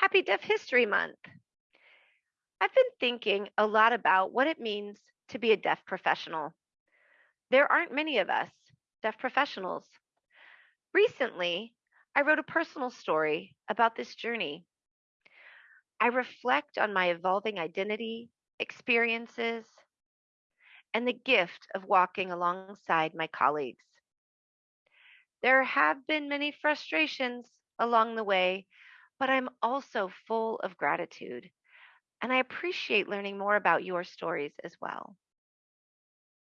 Happy Deaf History Month. I've been thinking a lot about what it means to be a deaf professional. There aren't many of us deaf professionals. Recently, I wrote a personal story about this journey. I reflect on my evolving identity, experiences, and the gift of walking alongside my colleagues. There have been many frustrations along the way, but I'm also full of gratitude, and I appreciate learning more about your stories as well.